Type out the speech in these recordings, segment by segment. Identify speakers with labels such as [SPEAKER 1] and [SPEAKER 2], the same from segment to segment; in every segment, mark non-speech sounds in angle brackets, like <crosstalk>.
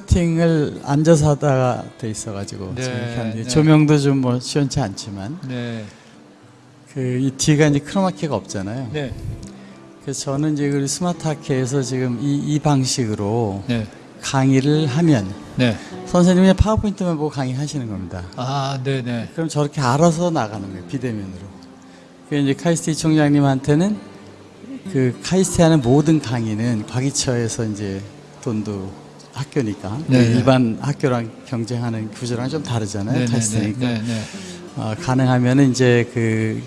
[SPEAKER 1] 세팅을 앉아서 하다가 돼 있어가지고
[SPEAKER 2] 네,
[SPEAKER 1] 하는데
[SPEAKER 2] 네.
[SPEAKER 1] 조명도 좀 뭐 시원치 않지만
[SPEAKER 2] 네.
[SPEAKER 1] 그이 뒤가 이제 크로마키가 없잖아요.
[SPEAKER 2] 네.
[SPEAKER 1] 그래서 저는 이제 그 스마트하케에서 지금 이, 이 방식으로
[SPEAKER 2] 네.
[SPEAKER 1] 강의를 하면
[SPEAKER 2] 네.
[SPEAKER 1] 선생님이 그냥 파워포인트만 보고 강의하시는 겁니다.
[SPEAKER 2] 아, 네, 네.
[SPEAKER 1] 그럼 저렇게 알아서 나가는 거예요 비대면으로. 그 이제 카이스트 총장님한테는 그 카이스트 하는 모든 강의는 과기처에서 이제 돈도 학교니까
[SPEAKER 2] 네, 네.
[SPEAKER 1] 일반 학교랑 경쟁하는 구조랑 좀 다르잖아요
[SPEAKER 2] 네, 네,
[SPEAKER 1] 카이스트니까
[SPEAKER 2] 네, 네.
[SPEAKER 1] 어, 가능하면은 이제 그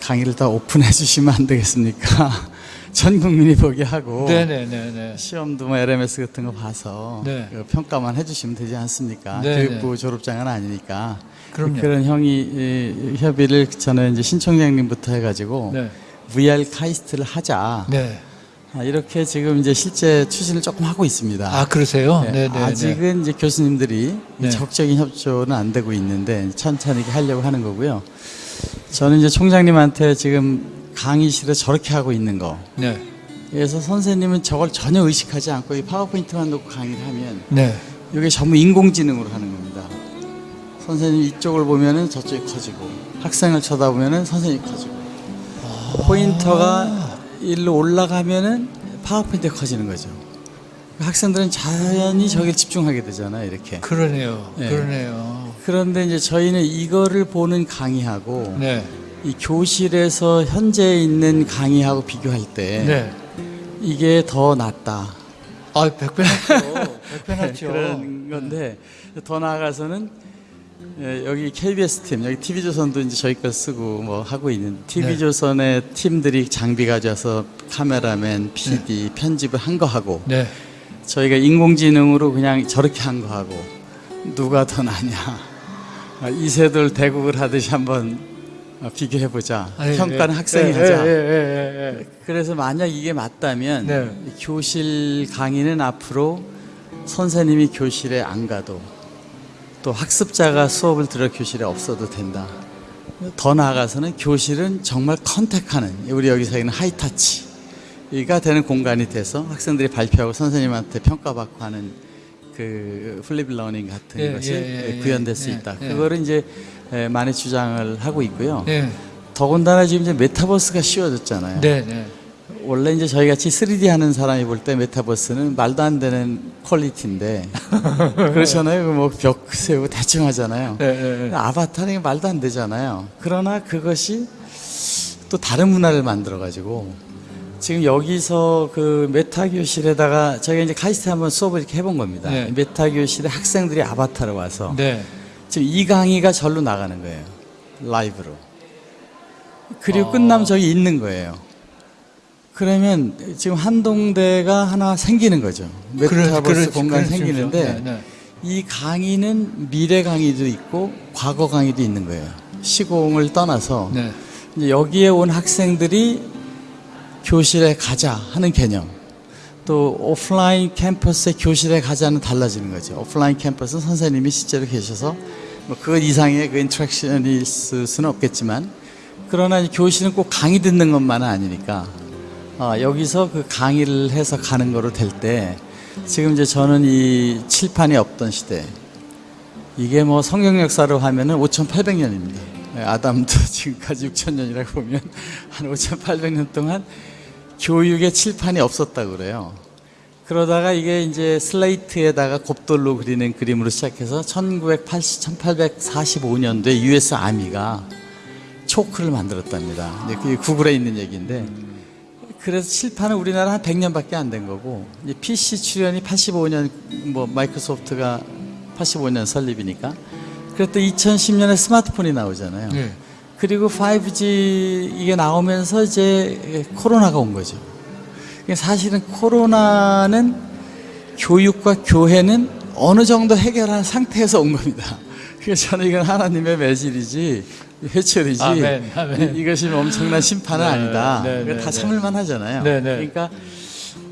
[SPEAKER 1] 강의를 다 오픈해 주시면 안 되겠습니까? <laughs> 전 국민이 보게 하고
[SPEAKER 2] 네, 네, 네, 네.
[SPEAKER 1] 시험도 뭐 LMS 같은 거 봐서
[SPEAKER 2] 네.
[SPEAKER 1] 그 평가만 해주시면 되지 않습니까?
[SPEAKER 2] 네,
[SPEAKER 1] 교육부 졸업장은 아니니까
[SPEAKER 2] 그럼요.
[SPEAKER 1] 그런 형이 이, 협의를 저는 이제 신총장님부터 해가지고
[SPEAKER 2] 네.
[SPEAKER 1] VR 카이스트를 하자
[SPEAKER 2] 네.
[SPEAKER 1] 아, 이렇게 지금 이제 실제 추진을 조금 하고 있습니다.
[SPEAKER 2] 아, 그러세요?
[SPEAKER 1] 네,
[SPEAKER 2] 네, 네.
[SPEAKER 1] 아직은 이제 교수님들이
[SPEAKER 2] 네.
[SPEAKER 1] 적극적인 협조는 안 되고 있는데 천천히 하려고 하는 거고요. 저는 이제 총장님한테 지금 강의실에 저렇게 하고 있는 거.
[SPEAKER 2] 네.
[SPEAKER 1] 그래서 선생님은 저걸 전혀 의식하지 않고 이 파워포인트만 놓고 강의를 하면
[SPEAKER 2] 네.
[SPEAKER 1] 이게 전부 인공지능으로 하는 겁니다. 선생님 이쪽을 보면은 저쪽이 커지고 학생을 쳐다보면은 선생님이 커지고 포인터가 일로 올라가면은 파워포인트가 커지는 거죠. 학생들은 자연히 저기를 집중하게 되잖아요, 이렇게.
[SPEAKER 2] 그러네요.
[SPEAKER 1] 네.
[SPEAKER 2] 그러네요.
[SPEAKER 1] 그런데 이제 저희는 이거를 보는 강의하고
[SPEAKER 2] 네.
[SPEAKER 1] 이 교실에서 현재 있는 강의하고 비교할 때
[SPEAKER 2] 네.
[SPEAKER 1] 이게 더 낫다.
[SPEAKER 2] 아, 백배 낫죠. <laughs> 백배 낫죠.
[SPEAKER 1] 네, 그런 건데 더 나아가서는 예, 여기 KBS 팀, 여기 TV조선도 이제 저희 걸 쓰고 뭐 하고 있는 TV조선의 팀들이 장비 가져와서 카메라맨, PD, 편집을 한 거 하고
[SPEAKER 2] 네.
[SPEAKER 1] 저희가 인공지능으로 그냥 저렇게 한 거 하고 누가 더 나냐 아, 이세돌 대국을 하듯이 한번 어, 비교해 보자.
[SPEAKER 2] 아니,
[SPEAKER 1] 평가는
[SPEAKER 2] 예,
[SPEAKER 1] 학생이
[SPEAKER 2] 예,
[SPEAKER 1] 하자.
[SPEAKER 2] 예, 예, 예, 예.
[SPEAKER 1] 그래서 만약 이게 맞다면
[SPEAKER 2] 네.
[SPEAKER 1] 교실 강의는 앞으로 선생님이 교실에 안 가도 또 학습자가 수업을 들어 교실에 없어도 된다. 더 나아가서는 교실은 정말 contact하는 우리 여기서 있는 high touch가 되는 공간이 돼서 학생들이 발표하고 선생님한테 평가받고 하는 그 flipped learning 같은
[SPEAKER 2] 예,
[SPEAKER 1] 것이
[SPEAKER 2] 예, 예, 예,
[SPEAKER 1] 구현될 수
[SPEAKER 2] 예,
[SPEAKER 1] 있다.
[SPEAKER 2] 예.
[SPEAKER 1] 그거를 이제 에, 많이 주장을 하고 있고요.
[SPEAKER 2] 네.
[SPEAKER 1] 더군다나 지금 이제 메타버스가 쉬워졌잖아요.
[SPEAKER 2] 네, 네.
[SPEAKER 1] 원래 이제 저희 같이 3D 하는 사람이 볼 때 메타버스는 말도 안 되는 quality인데 <laughs> 그렇잖아요. 뭐 벽 세우고 대충 하잖아요.
[SPEAKER 2] 네, 네, 네.
[SPEAKER 1] 아바타는 말도 안 되잖아요. 그러나 그것이 또 다른 문화를 만들어 가지고 지금 여기서 그 메타 교실에다가 저희가 이제 카이스트 한번 수업을 이렇게 해본 겁니다.
[SPEAKER 2] 네.
[SPEAKER 1] 메타 교실에 학생들이 아바타로 와서
[SPEAKER 2] 네.
[SPEAKER 1] 지금 이 강의가 절로 나가는 거예요. 라이브로. 그리고
[SPEAKER 2] 어.
[SPEAKER 1] 끝나면 저기 있는 거예요. 그러면 지금 한동대가 하나 생기는 거죠. 메타버스
[SPEAKER 2] 그렇죠,
[SPEAKER 1] 공간
[SPEAKER 2] 그렇죠.
[SPEAKER 1] 생기는데
[SPEAKER 2] 네, 네.
[SPEAKER 1] 이 강의는 미래 강의도 있고 과거 강의도 있는 거예요. 시공을 떠나서
[SPEAKER 2] 네.
[SPEAKER 1] 여기에 온 학생들이 교실에 가자 하는 개념. 또 오프라인 캠퍼스의 교실에 가자는 달라지는 거죠. 오프라인 캠퍼스는 선생님이 실제로 계셔서 뭐 그것 이상의 그 interaction이 있을 수는 없겠지만 그러나 이 교실은 꼭 강의 듣는 것만은 아니니까 아, 여기서 그 강의를 해서 가는 거로 될 때 지금 이제 저는 이 칠판이 없던 시대 이게 뭐 성경 역사로 하면은 5,800년입니다. 아담도 <laughs> 지금까지 6,000년이라고 보면 한 5,800년 동안 교육의 칠판이 없었다고 그래요. 그러다가 이게 이제 슬레이트에다가 곱돌로 그리는 그림으로 시작해서 1980, 1845년도에 US Army가 초크를 만들었답니다. 이제 그게 구글에 있는 얘기인데 그래서 칠판은 우리나라 한 100년밖에 안 된 거고 이제 PC 출현이 85년 뭐 마이크로소프트가 85년 설립이니까 그랬더 2010년에 스마트폰이 나오잖아요.
[SPEAKER 2] 네.
[SPEAKER 1] 그리고 5G 이게 나오면서 이제 코로나가 온 거죠. 사실은 코로나는 교육과 교회는 어느 정도 해결한 상태에서 온 겁니다. <laughs> 그래서 저는 이건 하나님의 매질이지 회초리지
[SPEAKER 2] 아멘, 아멘.
[SPEAKER 1] 이- 이것이 엄청난 심판은
[SPEAKER 2] 네,
[SPEAKER 1] 아니다.
[SPEAKER 2] 네,
[SPEAKER 1] 그러니까
[SPEAKER 2] 네,
[SPEAKER 1] 다
[SPEAKER 2] 네.
[SPEAKER 1] 참을만 하잖아요.
[SPEAKER 2] 네, 네.
[SPEAKER 1] 그러니까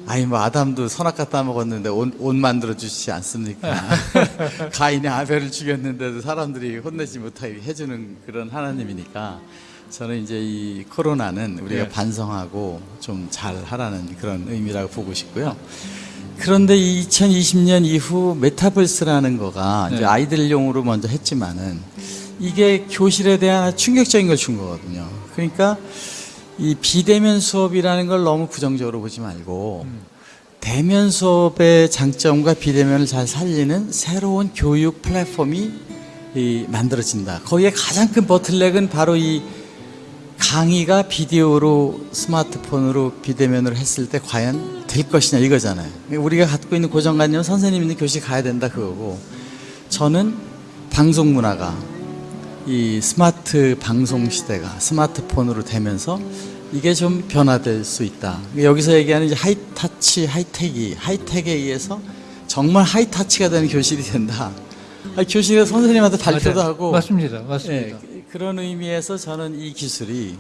[SPEAKER 1] 아니 뭐 아담도 선악 갖다 먹었는데 옷, 옷 만들어 주시지 않습니까? <laughs> 가인이 아벨을 죽였는데도 사람들이 혼내지 못하게 해주는 그런 하나님이니까 저는 이제 이 코로나는 우리가
[SPEAKER 2] 네.
[SPEAKER 1] 반성하고 좀 잘 하라는 그런 의미라고 보고 싶고요. 그런데 2020년 이후 메타버스라는 거가 이제
[SPEAKER 2] 네.
[SPEAKER 1] 아이들용으로 먼저 했지만은 이게 교실에 대한 충격적인 걸 준 거거든요. 그러니까 이 비대면 수업이라는 걸 너무 부정적으로 보지 말고 대면 수업의 장점과 비대면을 잘 살리는 새로운 교육 플랫폼이 이 만들어진다. 거기에 가장 큰 버틀렉은 바로 이 강의가 비디오로 스마트폰으로 비대면으로 했을 때 과연 될 것이냐 이거잖아요. 우리가 갖고 있는 고정관념은 선생님 있는 교실 가야 된다 그거고 저는 방송 문화가 이 스마트 방송 시대가 스마트폰으로 되면서 이게 좀 변화될 수 있다. 여기서 얘기하는 이제 하이타치, 하이텍이 하이텍에 의해서 정말 하이타치가 되는 교실이 된다. 아, 교실에 선생님한테 발표도
[SPEAKER 2] 맞아요.
[SPEAKER 1] 하고
[SPEAKER 2] 맞습니다. 맞습니다.
[SPEAKER 1] 예, 그런 의미에서 저는 이 기술이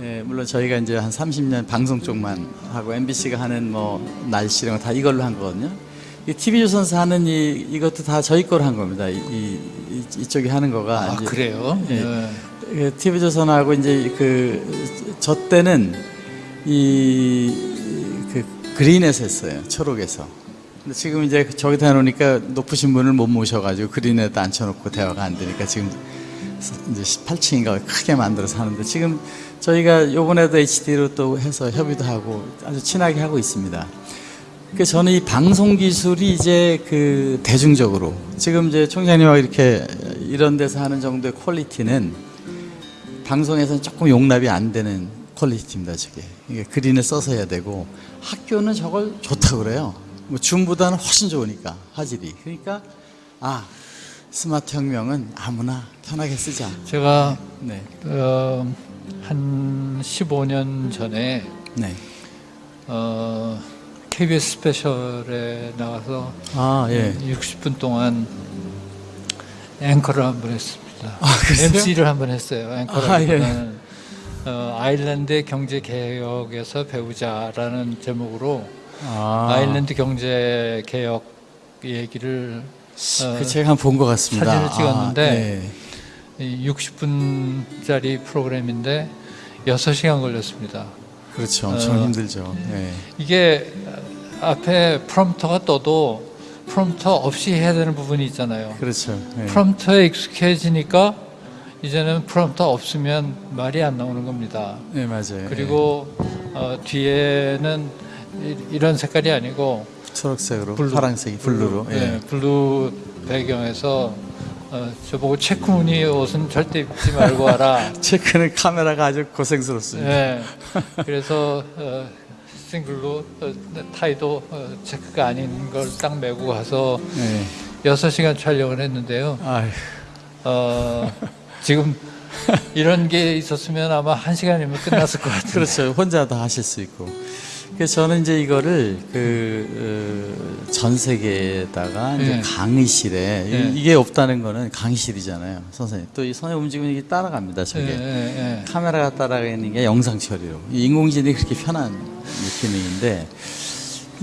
[SPEAKER 1] 예, 물론 저희가 이제 한 30년 방송 쪽만 하고 MBC가 하는 뭐 날씨 이런 거 다 이걸로 한 거거든요. 이 TV조선사 하는 이 이것도 다 저희 거로 한 겁니다. 이, 이, 이- 이쪽이 하는 거가
[SPEAKER 2] 아,
[SPEAKER 1] 이제
[SPEAKER 2] 그래요?
[SPEAKER 1] 예.
[SPEAKER 2] 네.
[SPEAKER 1] 그 TV조선하고 이제 그 저 때는 이 그 그린에서 했어요. 초록에서. 근데 지금 이제 저기다 해놓으니까 높으신 분을 못 모셔가지고 그린에다 앉혀놓고 대화가 안 되니까 지금 이제 18층인가 크게 만들어서 하는데 지금 저희가 요번에도 HD로 또 해서 협의도 하고 아주 친하게 하고 있습니다. 그 저는 이 방송 기술이 이제 그 대중적으로 지금 이제 총장님하고 이렇게 이런 데서 하는 정도의 quality는 방송에서는 조금 용납이 안 되는 quality입니다, 저게. 이게 green을 써서 해야 되고 학교는 저걸 좋다고 그래요. 뭐 줌보다는 훨씬 좋으니까 화질이. 그러니까 아 스마트 혁명은 아무나 편하게 쓰자.
[SPEAKER 2] 제가
[SPEAKER 1] 네,
[SPEAKER 2] 어, 한 15년 전에
[SPEAKER 1] 네.
[SPEAKER 2] 어, KBS 스페셜에 나가서
[SPEAKER 1] 아 예.
[SPEAKER 2] 60분 동안 앵커를 한 번 했습니다.
[SPEAKER 1] 아?
[SPEAKER 2] MC를 한 번 했어요. 앵커를.
[SPEAKER 1] 아, 예.
[SPEAKER 3] 어, 아일랜드 경제 개혁에서 배우자라는 제목으로
[SPEAKER 1] 아,
[SPEAKER 3] 아. 일랜드 경제 개혁 얘기를 어,
[SPEAKER 1] 그 제가 한 번 본 것 같습니다.
[SPEAKER 3] 사진을 찍었는데
[SPEAKER 1] 아, 예.
[SPEAKER 2] 네.
[SPEAKER 3] 이 60분짜리 프로그램인데 6시간 걸렸습니다.
[SPEAKER 1] 그렇죠. 엄청
[SPEAKER 3] 어.
[SPEAKER 1] 힘들죠. 예.
[SPEAKER 3] 이게 앞에 프롬프터가 떠도 프롬프터 없이 해야 되는 부분이 있잖아요.
[SPEAKER 1] 그렇죠. 예.
[SPEAKER 3] 프롬프터에 익숙해지니까 이제는 프롬프터 없으면 말이 안 나오는 겁니다.
[SPEAKER 1] 네 맞아요.
[SPEAKER 3] 그리고 어, 뒤에는 이- 이런 색깔이 아니고
[SPEAKER 1] 예. 초록색으로,
[SPEAKER 3] blue.
[SPEAKER 1] 파란색이 blue로. 예.
[SPEAKER 3] 네, blue 배경에서 어, 저보고 체크 무늬 옷은 절대 입지 말고 와라. <laughs>
[SPEAKER 1] 체크는 카메라가 아주 고생스럽습니다.
[SPEAKER 3] 네, 그래서 어, 싱글로 어, 타이도 어, 체크가 아닌 걸 딱 매고 가서
[SPEAKER 1] 예.
[SPEAKER 3] 6시간 촬영을 했는데요.
[SPEAKER 1] 아휴,
[SPEAKER 3] 어, 지금 이런 게 있었으면 아마 한 시간이면 끝났을 것 같아요.
[SPEAKER 1] 그렇죠. 혼자 다 하실 수 있고. 그래서 저는 이제 이거를 그, 어, 전 세계에다가 이제
[SPEAKER 3] 예.
[SPEAKER 1] 강의실에 이-
[SPEAKER 3] 예.
[SPEAKER 1] 이게 없다는 거는 강의실이잖아요. 선생님. 또 이 선생님 움직임이 이게 따라갑니다. 저게.
[SPEAKER 3] 예.
[SPEAKER 1] 카메라가 따라가는 게 영상 처리로 이 인공지능이 그렇게 편한 기능인데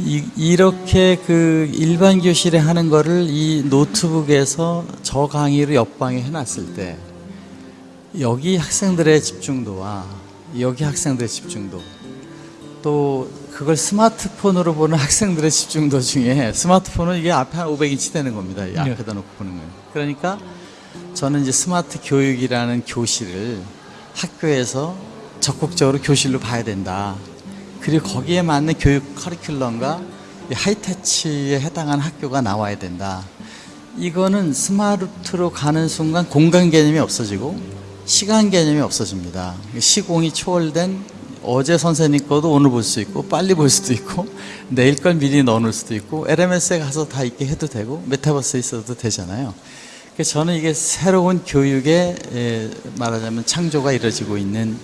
[SPEAKER 1] 이, 이렇게 그 일반 교실에 하는 거를 이 노트북에서 저 강의를 옆방에 해놨을 때 여기 학생들의 집중도와 여기 학생들의 집중도 또 그걸 스마트폰으로 보는 학생들의 집중도 중에 스마트폰은 이게 앞에 한 500인치 되는 겁니다. 이 앞에다 놓고 보는 거예요. 그러니까 저는 이제 스마트 교육이라는 교실을 학교에서 적극적으로 교실로 봐야 된다. 그리고 거기에 맞는 교육 커리큘럼과 이 하이터치에 해당하는 학교가 나와야 된다. 이거는 스마트로 가는 순간 공간 개념이 없어지고 시간 개념이 없어집니다. 시공이 초월된 어제 선생님 거도 오늘 볼 수 있고 빨리 볼 수도 있고 내일 걸 미리 넣어놓을 수도 있고 LMS에 가서 다 있게 해도 되고 메타버스에 있어도 되잖아요. 저는 이게 새로운 교육의 에, 말하자면 창조가 이루어지고 있는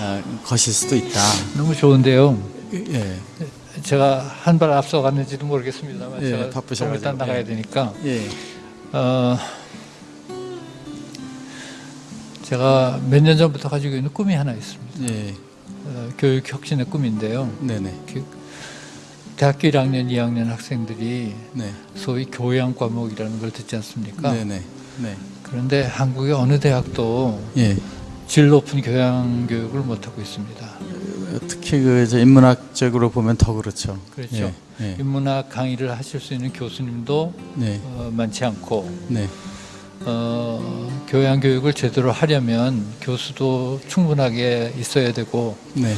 [SPEAKER 1] 어, 것일 수도 있다.
[SPEAKER 3] 너무 좋은데요.
[SPEAKER 1] 예,
[SPEAKER 3] 제가 한 발 앞서 갔는지도 모르겠습니다만
[SPEAKER 1] 예,
[SPEAKER 3] 제가
[SPEAKER 1] 바쁘셔가지고.
[SPEAKER 3] 일단 나가야
[SPEAKER 1] 예.
[SPEAKER 3] 되니까
[SPEAKER 1] 예,
[SPEAKER 3] 어, 제가 몇 년 전부터 가지고 있는 꿈이 하나 있습니다.
[SPEAKER 1] 예,
[SPEAKER 3] 어, 교육 혁신의 꿈인데요.
[SPEAKER 1] 네네,
[SPEAKER 3] 그 대학교 1학년, 2학년 학생들이
[SPEAKER 1] 네,
[SPEAKER 3] 소위 교양 과목이라는 걸 듣지 않습니까?
[SPEAKER 1] 네네, 네,
[SPEAKER 3] 그런데 한국의 어느 대학도
[SPEAKER 1] 예.
[SPEAKER 3] 질 높은 교양 교육을 못 하고 있습니다.
[SPEAKER 1] 특히 그저 인문학적으로 보면 더 그렇죠.
[SPEAKER 3] 그렇죠.
[SPEAKER 1] 예, 예.
[SPEAKER 3] 인문학 강의를 하실 수 있는 교수님도
[SPEAKER 1] 네,
[SPEAKER 3] 어, 많지 않고
[SPEAKER 1] 네,
[SPEAKER 3] 어, 교양 교육을 제대로 하려면 교수도 충분하게 있어야 되고
[SPEAKER 1] 네,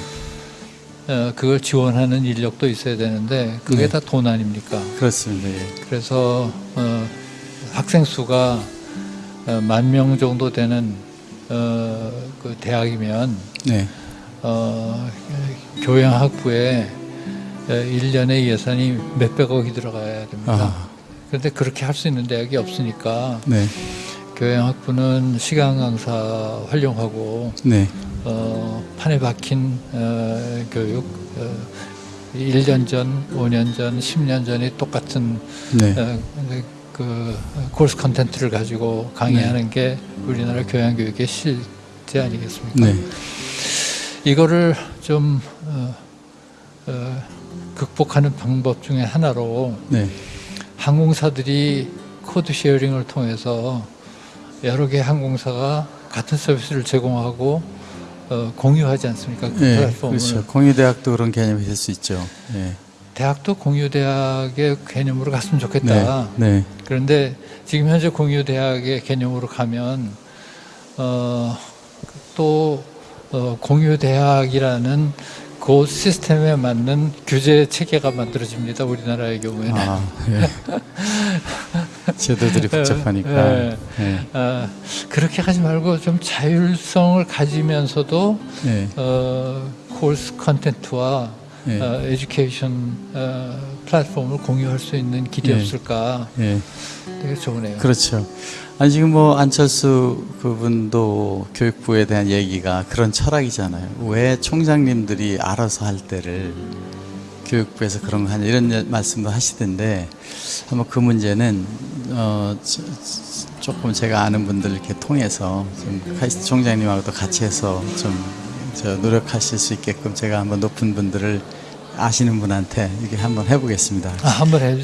[SPEAKER 3] 어, 그걸 지원하는 인력도 있어야 되는데 그게
[SPEAKER 1] 네.
[SPEAKER 3] 다돈 아닙니까?
[SPEAKER 1] 그렇습니다. 예.
[SPEAKER 3] 그래서 어, 학생 수가 어, 만명 정도 되는 어, 그 대학이면
[SPEAKER 1] 네,
[SPEAKER 3] 어, 교양 학부에 어, 1년에 예산이 몇백억이 들어가야 됩니다.
[SPEAKER 1] 아,
[SPEAKER 3] 그런데 그렇게 할 수 있는 대학이 없으니까
[SPEAKER 1] 네,
[SPEAKER 3] 교양학부는 시간 강사 활용하고
[SPEAKER 1] 네,
[SPEAKER 3] 어, 판에 박힌 어, 교육 어, 1년 전, 5년 전, 10년 전이 똑같은
[SPEAKER 1] 네,
[SPEAKER 3] 어, 그, 그 course contents를 가지고 강의하는 게 우리나라 교양 교육의 실제 아니겠습니까?
[SPEAKER 1] 네,
[SPEAKER 3] 이거를 좀 어, 어, 극복하는 방법 중에 하나로
[SPEAKER 1] 네,
[SPEAKER 3] 항공사들이 code sharing을 통해서 여러 개 항공사가 같은 서비스를 제공하고 어, 공유하지 않습니까? 그
[SPEAKER 1] 네,
[SPEAKER 3] 플랫폼을
[SPEAKER 1] 그렇죠. 공유대학도 그런 개념이 될 수 있죠. 네,
[SPEAKER 3] 대학도 공유대학의 개념으로 갔으면 좋겠다.
[SPEAKER 1] 네, 네,
[SPEAKER 3] 그런데 지금 현재 공유대학의 개념으로 가면 어, 또 어, 공유대학이라는 그 시스템에 맞는 규제 체계가 만들어집니다. 우리나라의 경우에는.
[SPEAKER 1] 아, 예. <laughs> 제도들이 복잡하니까.
[SPEAKER 3] 네.
[SPEAKER 1] 네,
[SPEAKER 3] 아, 그렇게 하지 말고 좀 자율성을 가지면서도
[SPEAKER 1] 네,
[SPEAKER 3] 어, course contents와
[SPEAKER 1] 네.
[SPEAKER 3] 어, education 어, 플랫폼을 공유할 수 있는 길이
[SPEAKER 1] 네.
[SPEAKER 3] 없을까
[SPEAKER 1] 예.
[SPEAKER 3] 되게 좋으네요.
[SPEAKER 1] 그렇죠. 아니 지금 뭐 안철수 그분도 교육부에 대한 얘기가 그런 철학이잖아요. 왜 총장님들이 알아서 할 때를 교육부에서 그런 거 하냐 이런 예- 말씀도 하시던데 한번 그 문제는 어 조금 제가 아는 분들 이렇게 통해서 좀 카이스트 총장님하고도 같이 해서 좀저 노력하실 수 있게끔 제가 한번 높은 분들을 아시는 분한테 이렇게 한번 해보겠습니다.
[SPEAKER 3] 아, 한번 해주세요.